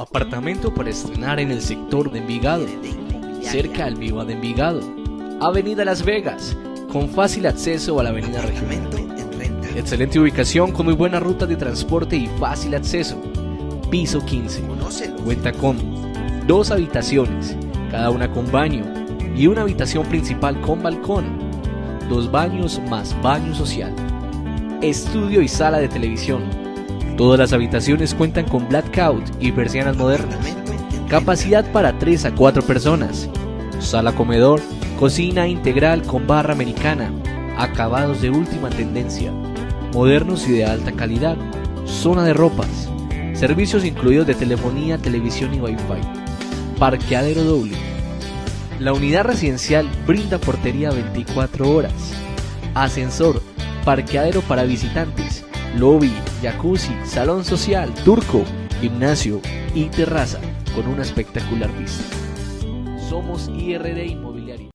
Apartamento para estrenar en el sector de Envigado, cerca al Viva de Envigado. Avenida Las Vegas, con fácil acceso a la Avenida Regional. Excelente ubicación con muy buena ruta de transporte y fácil acceso. Piso 15. Cuenta con dos habitaciones, cada una con baño, y una habitación principal con balcón. Dos baños más baño social. Estudio y sala de televisión. Todas las habitaciones cuentan con blackout y persianas modernas. Capacidad para 3 a 4 personas. Sala comedor, cocina integral con barra americana. Acabados de última tendencia. Modernos y de alta calidad. Zona de ropas. Servicios incluidos de telefonía, televisión y wifi. Parqueadero doble. La unidad residencial brinda portería 24 horas. Ascensor, parqueadero para visitantes, lobby, jacuzzi, salón social, turco, gimnasio y terraza con una espectacular vista. Somos IRD Inmobiliario.